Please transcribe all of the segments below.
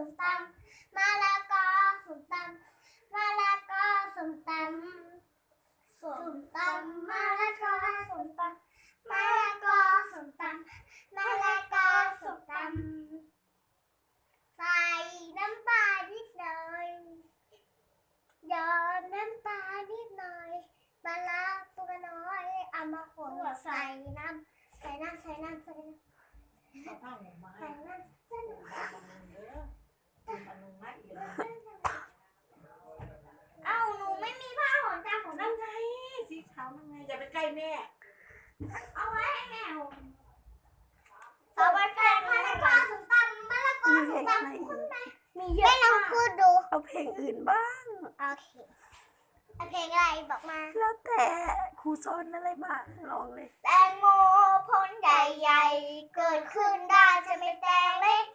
ส้มตำมะละกอส้มตำมะละกอส้มตำส้มตำมะละกอส้มตำมะละกอส้มตำมะละกอส้มตำใส่น้ำปลานิดหน่อยหยอดน้ำตาลนิดหน่อยปลาร้าตัวน้อยเอามาขนใส่น้ำใส่น้ำใส่น้ำใส่น้ำเอาผ้าห่มมาใส่ให้น้ำใส่น้ำบำรุง เอ้าหนูไม่มีผ้าห่มจ้าของนั่นั่นนไงสีขาวนั่นไงอย่าไปใกล้แม่ เอาไว้ให้แม่ห่มต่อไปเพลงมะละกอสุนตำมะละกอมีเพสุลนงอะไรตำอีกมีเยอะไมากพูดดูเอาเพลงอื่นบ้าง โอเคโอาเคอะไรบอกมา แล้วแต่ครูสอนอะไรบ้างลองเลย แตงโมพ้นใหญ่เกิดขึ้นได้จะไม่แตงเล็ก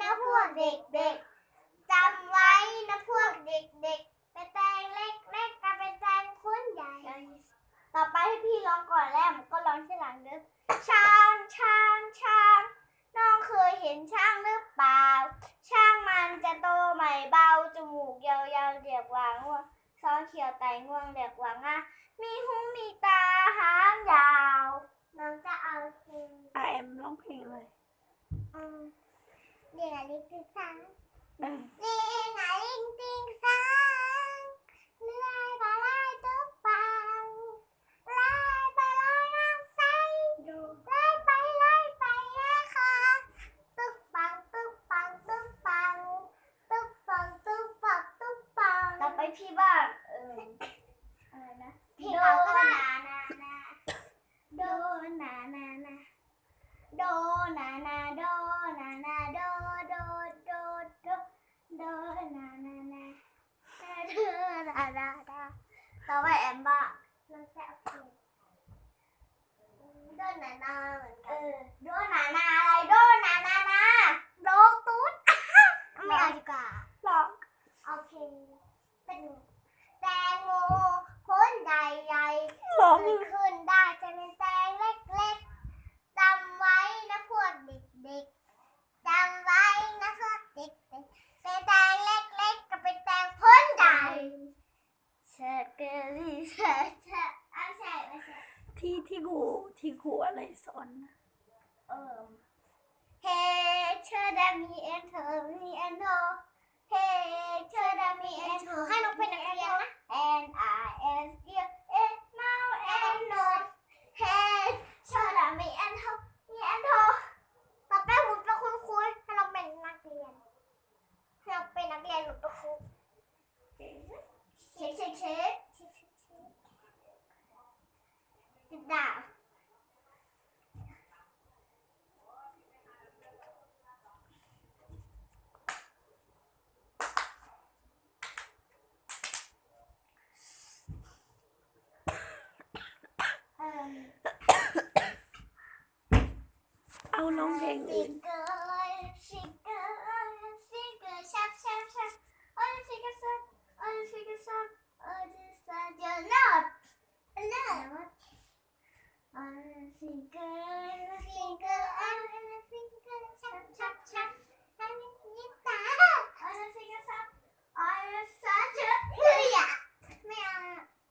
นะพวกเด็กๆจำไว้นะพวกเด็กๆเป็นแตงเล็กๆกับเป็นแตงพ้นใหญ่ ต่อไปให้พี่ร้องก่อนแล้วมันก็ร้องทีหลังเด้อช้างช้างช้างน้องเคยเห็นช้างหรือเปล่า ช้างมันจะโตใหม่เบาจมูกยาวๆเรียกว่าง่วงซ้อนเขียวไตงวงเรียกว่าง่ามีหูมีตาหางยาว น้องจะเอาเพลงอาแอมร้องเพลงเลยอืม เดี๋ยวลิงติงสัง เออ เดี๋ยวไหนลิงติงสังเลื่อยไปไล่ตุ๊กปังไล่ไปไล่น้ำใสไล่ไปไล่ไปแย่ค่ะตุ๊กปังตุ๊กปังตุ๊กปังตุ๊กปังตุ๊กปังตุ๊กปังต่อไปพี่บ้างเอออะไรนะพี่เราก็ได้ โดนานานาโดนานาโดนานาโดโดโดโดโดนานานาโดนานานาต่อไปแอมบ้ามันจะเอาเพลงโดนานาเหมือนกันเออ โดนานาอะไรโดนานานาโดตุ๊ดไม่เอาดีกว่าหรองโอเคเป็นแตงโมพ้นใหญ่ๆร้องเกิดขึ้นได้จะเป็นแตงเล็กๆจำไว้นะพวกเด็กๆจำไว้นะพวกเด็กๆเป็นแตงเล็กๆกับเป็นแตงพ้นใหญ่เชอเกอรี่เชอเชอเอาใช่ไม่ใช่ที่ที่ครูที่ครูอะไรสอนนะ เออเฮ้เชอดามีเอ็นเธอมีเอ็นโทเฮ้เชอดามีเอ็นเธอให้น้องเป็นนักเรียนนะ N I S E A mouth and nose เฮ้เชอดามีเอ็นเธอมีเอ็นโทต่อไปผมเป็นคุณครูให้เราเป็นนักเรียนให้เราเป็นนักเรียนหรือเป็นครูเช็คเช็คเช็คเช็คเช็คเช็คติดดาว เอิ่ม เอา ร้องเพลงอื่น ชิกเกอร์ชิกเกอร์ชับชับชับโอ้ยชิกเกอร์ซับโอ้ยชิกเกอร์ซับโอ้ยชิกเกอร์ซับเดี๋ยวนับนับโอ้ยชิกเกอร์ชิกเกอร์โอ้ยชิกเกอร์ชับชับชับอันนี้นี่ตาโอ้ยชิกเกอร์ซับโอ้ยซับชับเฮ้ยอะไม่เอา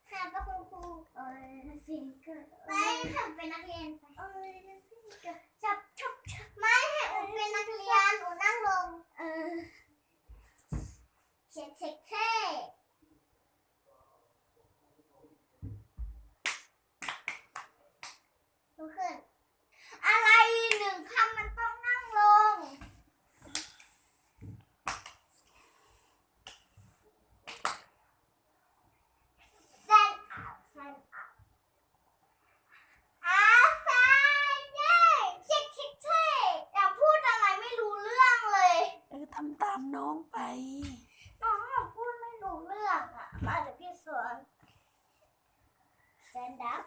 ให้เป็นคุณครูโอ้ยชิกเกอร์ไม่ให้เป็นนักเรียนไปโอ้ยชิกเกอร์ชับชับชับ ไม่ให้หนูเป็นนักเรียนหนูนั่งลง เออเช็คเช็คเท่ลุกขึ้น อะไรหนึ่งคำมันต้องนั่งลง เส้นอัพเส้นอัพอาซายเย่ชิคชิคเท่อย่าพูดอะไรไม่รู้เรื่องเลย เออทำตาม น้องไปน้องพูดไม่รู้เรื่องอะมาจากพี่สวนแซนดับ